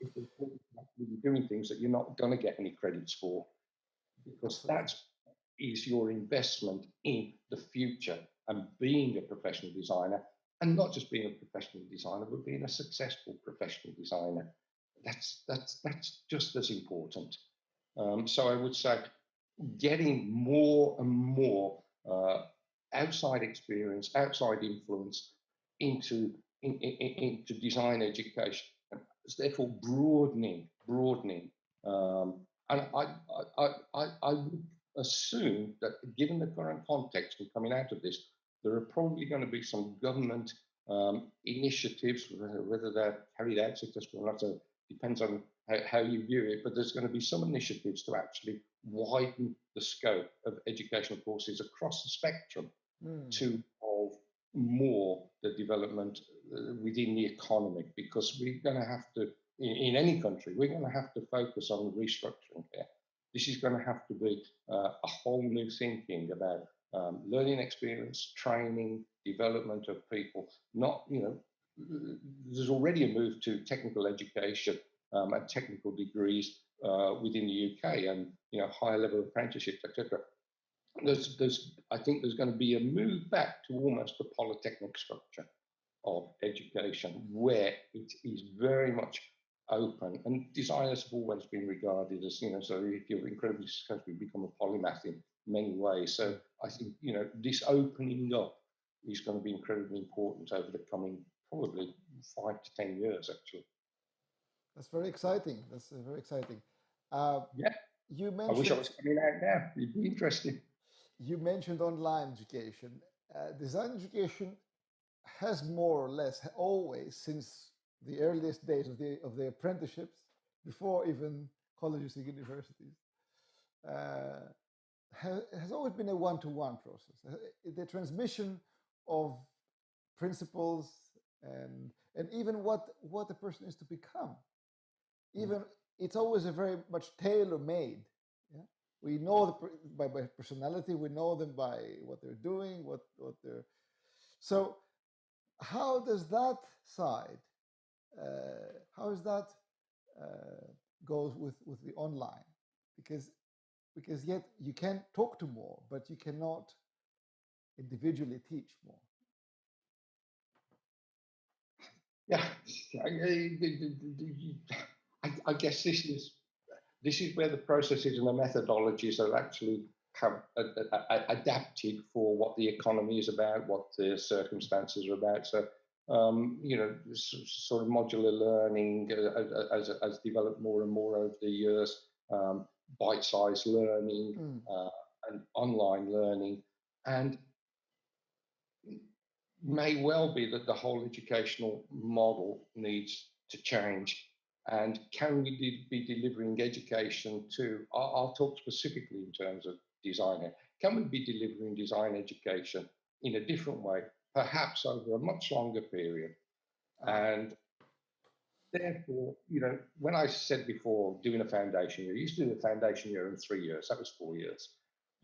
It's important you're doing things that you're not going to get any credits for, because that is your investment in the future and being a professional designer, and not just being a professional designer, but being a successful professional designer. That's that's that's just as important. Um, so I would say, getting more and more uh, outside experience, outside influence into in, in, into design education. It's therefore broadening, broadening. Um, and I, I, I, I would assume that given the current context and coming out of this, there are probably going to be some government um, initiatives, whether they're carried out successfully or not, so depends on how, how, you view it, but there's going to be some initiatives to actually widen the scope of educational courses across the spectrum mm. to involve more the development uh, within the economy because we're going to have to, in, in, any country, we're going to have to focus on restructuring here. This is going to have to be uh, a whole new thinking about um, learning experience, training, development of people. Not, you know, there's already a move to technical education um, and technical degrees uh, within the UK and you know higher level apprenticeships, etc. There's, there's, I think there's going to be a move back to almost the polytechnic structure of education, where it is very much open. And designers have always been regarded as, you know, so if you're incredibly successful, you become a polymath in many ways. So I think, you know, this opening up is going to be incredibly important over the coming probably five to 10 years, actually. That's very exciting. That's uh, very exciting. Uh, yeah. You mentioned. I wish I was coming out now. It'd be interesting. you mentioned online education. Uh, design education has more or less always since the earliest days of the of the apprenticeships, before even colleges and universities, uh, has, has always been a one-to-one process. Uh, the transmission of principles and and even what what the person is to become. Mm. Even it's always a very much tailor-made. Yeah? We know the by, by personality, we know them by what they're doing, what what they're. So, how does that side? Uh, how is that uh, goes with with the online? Because because yet you can talk to more, but you cannot individually teach more. Yeah, I, I, guess this is this is where the processes and the methodologies are actually have adapted for what the economy is about, what the circumstances are about. So, um, you know, sort of modular learning has, has developed more and more over the years. Um, bite-sized learning mm. uh, and online learning, and may well be that the whole educational model needs to change. And can we de be delivering education to? I'll, I'll talk specifically in terms of design. Can we be delivering design education in a different way, perhaps over a much longer period? And therefore, you know, when I said before doing a foundation year, you used to do a foundation year in three years, that was four years.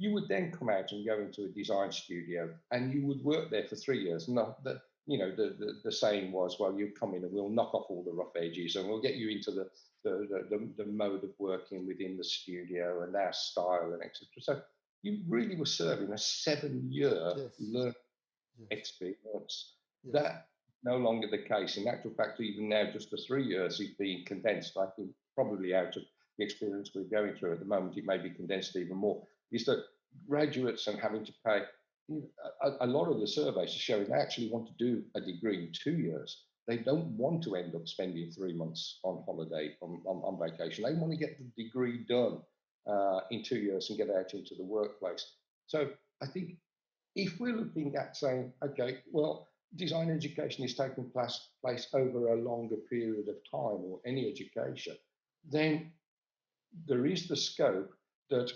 You would then come out and go into a design studio and you would work there for three years. Not that, you know, the, the, the saying was, well, you come in and we'll knock off all the rough edges and we'll get you into the, the, the, the mode of working within the studio and our style and etc. So you really were serving a seven year yes. learning yes. experience. Yes. That no longer the case. In actual fact, even now, just the three years is being condensed. I think probably out of the experience we're going through at the moment, it may be condensed even more. Is that graduates and having to pay a, a lot of the surveys are showing they actually want to do a degree in two years. They don't want to end up spending three months on holiday, on, on, on vacation. They want to get the degree done uh, in two years and get out into the workplace. So I think if we're looking at saying, okay, well, design education is taking place, place over a longer period of time or any education, then there is the scope that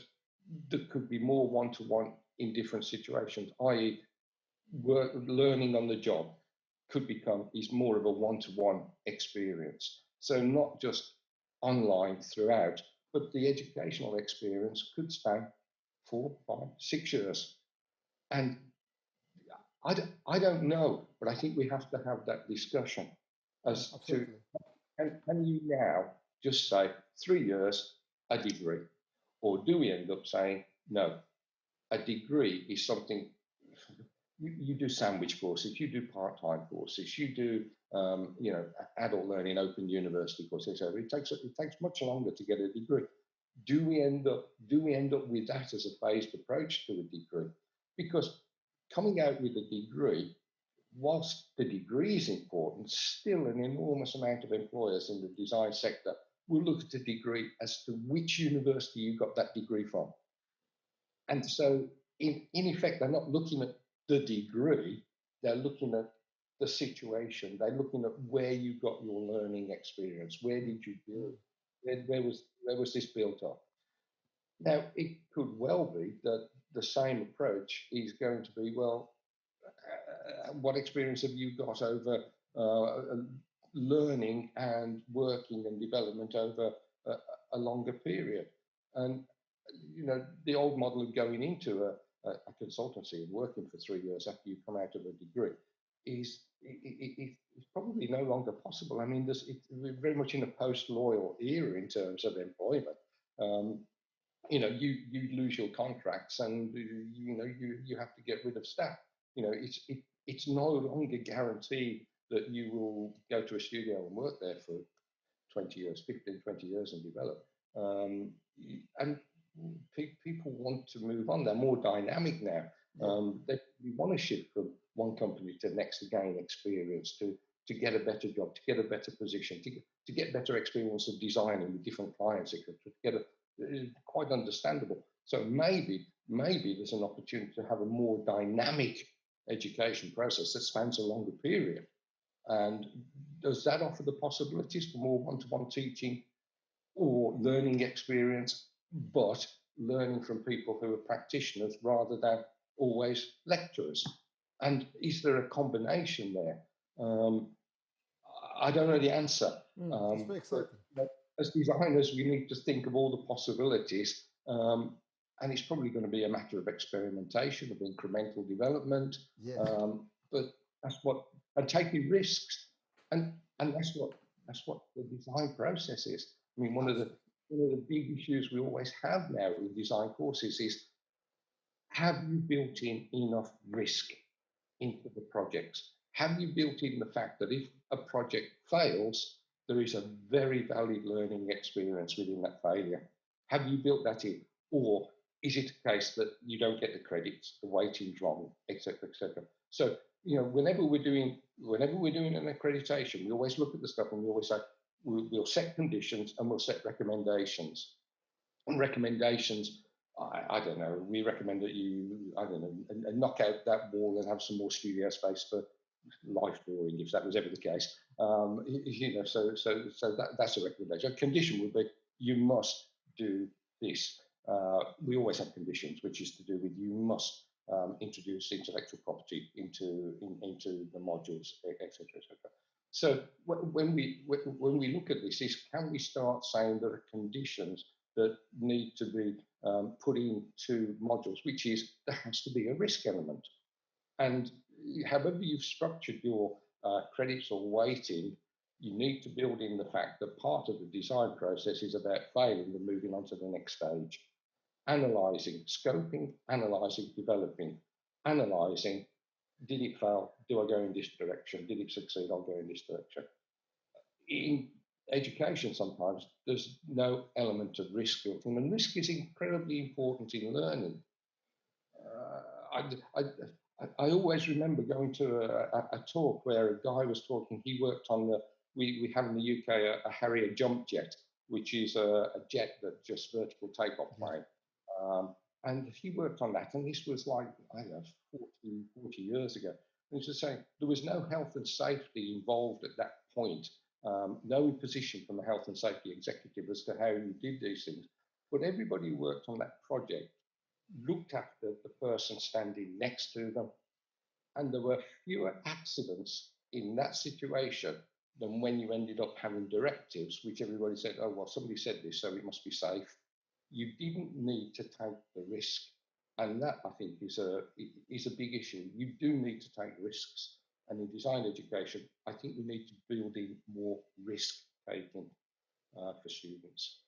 there could be more one-to-one in different situations, i.e. work learning on the job could become is more of a one-to-one experience. So not just online throughout, but the educational experience could span four, five, six years. And I don't, I don't know, but I think we have to have that discussion as Absolutely. to can, can you now just say three years, a degree? Or do we end up saying, no, a degree is something you, you do sandwich courses, you do part-time courses, you do um, you know adult learning, open university courses. So it takes it takes much longer to get a degree. Do we end up do we end up with that as a phased approach to a degree? Because coming out with a degree, whilst the degree is important, still an enormous amount of employers in the design sector will look at the degree as to which university you got that degree from. And so, in, in effect, they're not looking at the degree, they're looking at the situation, they're looking at where you got your learning experience, where did you build, where, where was, where was this built on? Now, it could well be that the same approach is going to be well, uh, what experience have you got over uh, learning and working and development over a, a, longer period? And you know, the old model of going into a, a, consultancy and working for three years after you come out of a degree is it, it, it's probably no longer possible. I mean, this, it, we're very much in a post-loyal era in terms of employment. Um, you know, you you lose your contracts and you know you you have to get rid of staff. You know, it's it, it's no longer guaranteed that you will go to a studio and work there for 20 years, 15, 20 years and develop. Um, and pe people want to move on. They're more dynamic now. Um, they want to shift from one company to the next to gain experience, to to get a better job, to get a better position, to get, to get better experience of designing with different clients, etc. To get a quite understandable. So maybe maybe there's an opportunity to have a more dynamic education process that spans a longer period. And does that offer the possibilities for more one-to-one teaching or learning experience, but learning from people who are practitioners rather than always lecturers? And is there a combination there? Um, I don't know the answer. Mm, um, very exciting. But, as designers, we need to think of all the possibilities. Um, and it's probably going to be a matter of experimentation, of incremental development. Yeah. Um, but that's what, and taking risks. And, and that's what, that's what the design process is. I mean, one of the, one of the big issues we always have now with design courses is have you built in enough risk into the projects? Have you built in the fact that if a project fails, there is a very valid learning experience within that failure? Have you built that in? Or is it a case that you don't get the credits, the weighting's wrong, etc., etc.? So, you know, whenever we're doing whenever we're doing an accreditation, we always look at the stuff and we always say, we'll, set conditions and we'll set recommendations. And recommendations I, I, don't know. We recommend that you, I don't know, and, and knock out that wall and have some more studio space for life drawing, if that was ever the case. Um, you know, so so so that, that's a recommendation. A condition would be you must do this. Uh, we always have conditions, which is to do with you must um, introduce intellectual property into in, into the modules, etc., etc. So when we when we look at this, is can we start saying there are conditions that need to be um, put into modules, which is there has to be a risk element. And however you've structured your uh, credits or weighting, you need to build in the fact that part of the design process is about failing and moving on to the next stage. Analyzing, scoping, analyzing, developing, analyzing, did it fail? Do I go in this direction? Did it succeed? I'll go in this direction. In education sometimes there's no element of risk built in, and risk is incredibly important in learning. Uh, I, I, I, always remember going to a, a, talk where a guy was talking. He worked on the we, we have in the UK a, a Harrier jump jet, which is a, a jet that just vertical takeoff plane. Um, and he worked on that, and this was like I don't know 40, 40 years ago. And he was saying there was no health and safety involved at that point um, no position from the health and safety executive as to how you did these things. But everybody who worked on that project looked after the person standing next to them. And there were fewer accidents in that situation than when you ended up having directives, which everybody said, oh, well, somebody said this, so it must be safe. You didn't need to take the risk. And that, I think, is a, is a big issue. You do need to take risks. And in design education, I think we need to build in more risk taking uh, for students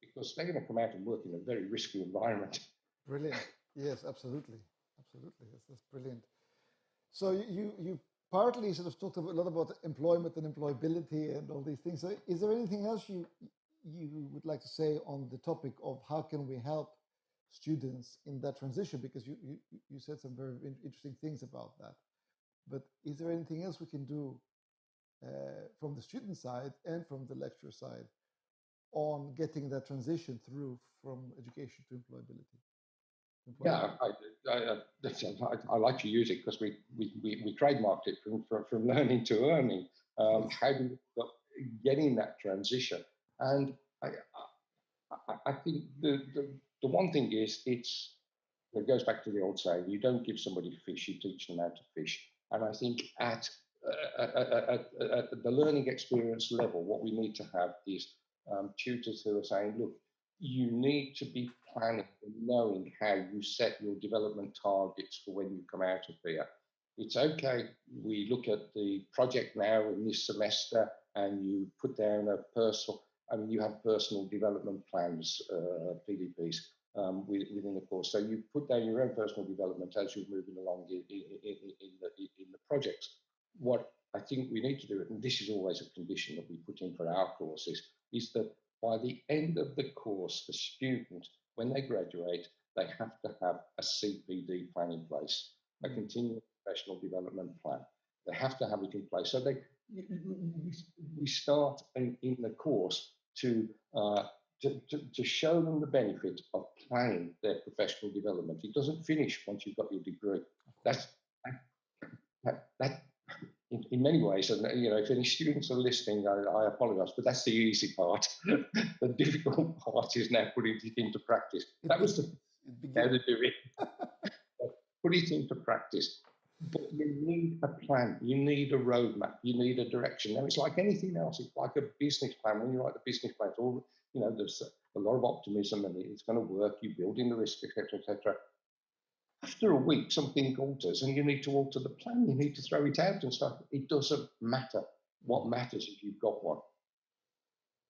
because they're going to come out and work in a very risky environment. Brilliant. Yes, absolutely. Absolutely. That's, that's brilliant. So you, you partly sort of talked a lot about employment and employability and all these things. So is there anything else you, you would like to say on the topic of how can we help students in that transition? Because you, you, you said some very interesting things about that. But is there anything else we can do uh, from the student side and from the lecturer side on getting that transition through from education to employability? Yeah, I, I, I, I, like to use it because we, we, we, we, trademarked it from, from, from learning to earning. Um, how do getting that transition? And I, I, think the, the, the one thing is it's it goes back to the old saying: you don't give somebody fish, you teach them how to fish. And I think at, uh, at, at, at, the learning experience level, what we need to have is um, tutors who are saying, look, you need to be planning and knowing how you set your development targets for when you come out of here. It's okay, we look at the project now in this semester and you put down a personal, I mean, you have personal development plans, uh, PDPs um, within the course. So you put down your own personal development as you're moving along in, in, in, the, in the projects. What I think we need to do, and this is always a condition that we put in for our courses, is that by the end of the course, the student, when they graduate, they have to have a CPD plan in place, a mm. continuing professional development plan. They have to have it in place. So they, we start in, in the course to uh, to, to, to show them the benefit of planning their professional development. It doesn't finish once you've got your degree. That's that, that in, in, many ways, and you know, if any students are listening, I, I apologize, but that's the easy part. the difficult part is now putting it into practice. That was the how to do it. Put it into practice. But you need a plan, you need a roadmap, you need a direction. Now it's like anything else, it's like a business plan. When you write the business plan, it's all you know, there's a lot of optimism and it's going to work, you're building the risk, etc., etc. After a week, something alters and you need to alter the plan, you need to throw it out and stuff. It doesn't matter. What matters if you've got one.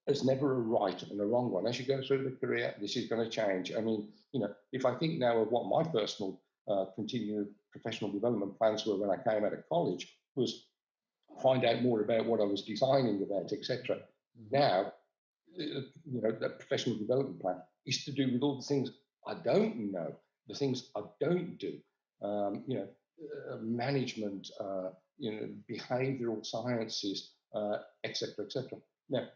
There's never a right and a wrong one. As you go through the career, this is going to change. I mean, you know, if I think now of what my personal uh, continued professional development plans were when I came out of college, was find out more about what I was designing about, etc. Mm-hmm. Now uh, you know, that professional development plan is to do with all the things I don't know, the things I don't do. Um, you know, uh, management, uh, you know, behavioural sciences, etc., uh, etc. Et now,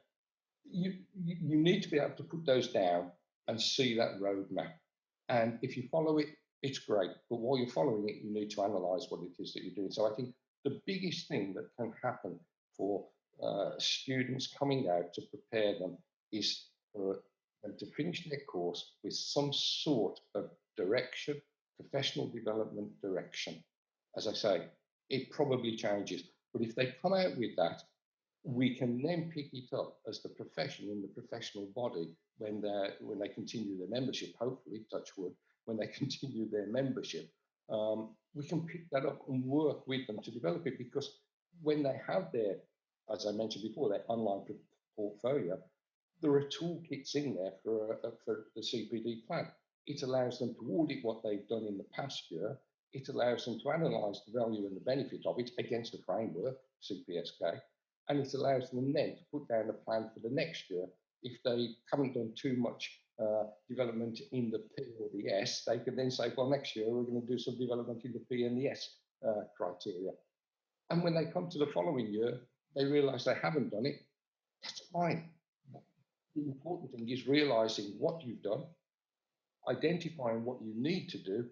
you, you need to be able to put those down and see that roadmap. And if you follow it, it's great. But while you're following it, you need to analyze what it is that you're doing. So I think the biggest thing that can happen for uh, students coming out to prepare them is for them to finish their course with some sort of direction, professional development direction. As I say, it probably changes. But if they come out with that, we can then pick it up as the profession in the professional body when they when they continue their membership. Hopefully, touch wood, when they continue their membership, um, we can pick that up and work with them to develop it. Because when they have their, as I mentioned before, their online portfolio, there are toolkits in there for, uh, for the CPD plan. It allows them to audit what they've done in the past year. It allows them to analyse the value and the benefit of it against a framework, CPSK, and it allows them then to put down a plan for the next year. If they haven't done too much uh, development in the P or the S, they can then say, well, next year we're going to do some development in the P and the S uh, criteria. And when they come to the following year, they realise they haven't done it. That's fine the important thing is realizing what you've done, identifying what you need to do,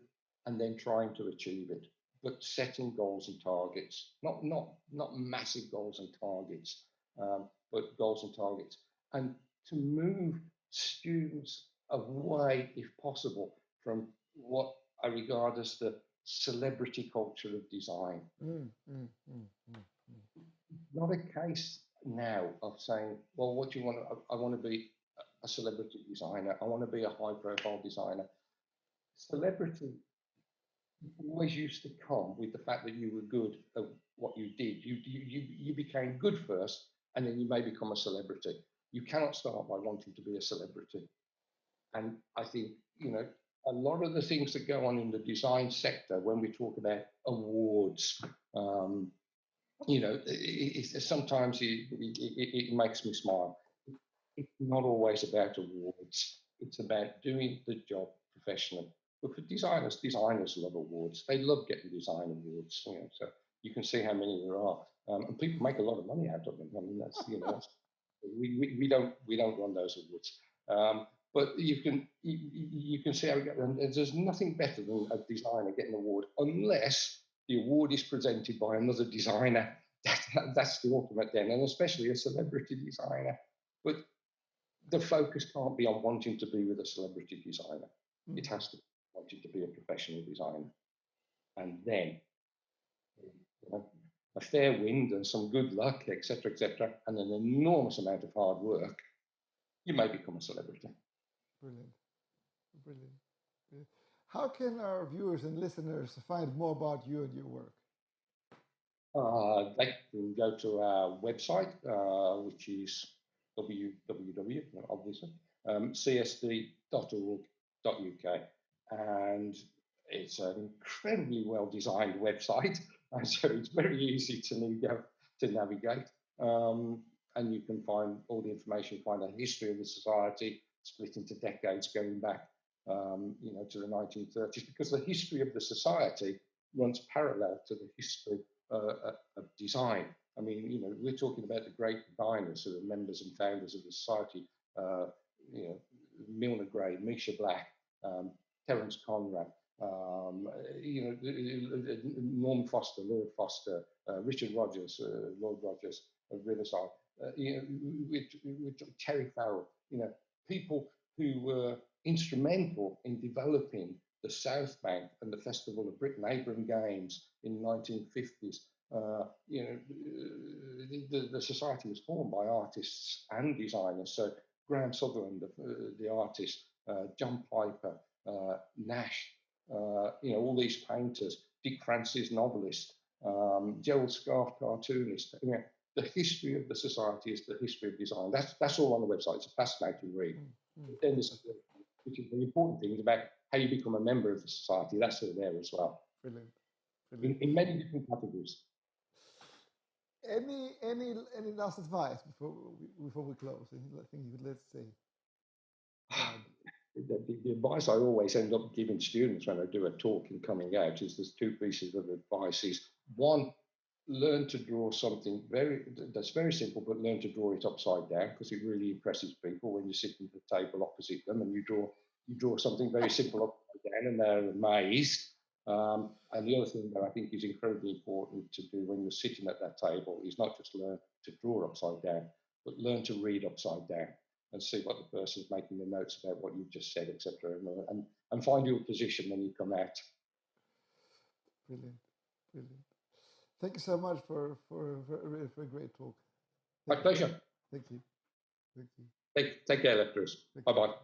and then trying to achieve it. But setting goals and targets, not not not massive goals and targets, um, but goals and targets, and to move students away, if possible, from what I regard as the celebrity culture of design. Mm, mm, mm, mm, mm. not a case now of saying, well, what do you want? I, I want to be a celebrity designer. I want to be a high profile designer. Celebrity always used to come with the fact that you were good at what you did. You, you, you became good first, and then you may become a celebrity. You cannot start by wanting to be a celebrity. And I think, you know, a lot of the things that go on in the design sector when we talk about awards, um, you know, it, it, sometimes it, it, makes me smile. It's not always about awards. It's about doing the job professionally. But for designers, designers love awards. They love getting design awards. You know, so you can see how many there are, um, and people make a lot of money out of them. I mean, that's you know, that's, we, we, we don't we don't run those awards. Um, but you can you, you, can see how we get them. There's nothing better than a designer getting an award, unless the award is presented by another designer. That, that's the ultimate then, and especially a celebrity designer. But the focus can't be on wanting to be with a celebrity designer. Mm. It has to be wanting to be a professional designer. And then you know, a fair wind and some good luck, etc., etc., and an enormous amount of hard work, you may become a celebrity. Brilliant. Brilliant. How can our viewers and listeners find more about you and your work? Uh, they can go to our website, uh, which is www, obviously, um, csd.org.uk. And it's an incredibly well designed website, and so it's very easy to, to navigate. Um, and you can find all the information, find the history of the society, split into decades going back um, you know, to the 1930s, because the history of the society runs parallel to the history uh, of design. I mean, you know, we're talking about the great designers who are members and founders of the society, uh, you know, Milner Gray, Misha Black, um, Terence Conran, um, you know, Norman Foster, Lord Foster, uh, Richard Rogers, uh, Lord Rogers of Riverside, uh, you know, with, with Terry Farrell, you know, people who were instrumental in developing the South Bank and the Festival of Britain, Abram Games in the 1950s. Uh, you know, the, the, society was formed by artists and designers. So Graham Sutherland, the, uh, the artist, uh, John Piper, uh, Nash, uh, you know, all these painters, Dick Francis, novelist, um, Gerald Scarfe, cartoonist. You know, the history of the society is the history of design. That's that's all on the website. It's a fascinating read. Mm -hmm. Then there's which is the important thing is about how you become a member of the society. That's all there as well. Brilliant. Brilliant. In, in many different categories. Any any any last advice before we, before we close? Anything you would let's say? the, the, advice I always end up giving students when I do a talk and coming out is there's two pieces of advice. Is one, learn to draw something very that's very simple, but learn to draw it upside down because it really impresses people when you sit at the table opposite them and you draw you draw something very simple upside down and they're amazed. Um, and the other thing that I think is incredibly important to do when you're sitting at that table is not just learn to draw upside down, but learn to read upside down and see what the person's making the notes about what you've just said, etc. And, and, find your position when you come out. Brilliant, brilliant. Thank you so much for for for, for a great talk. Thank My pleasure. Thank you. Thank you. Take take care, Lefteris. Bye bye.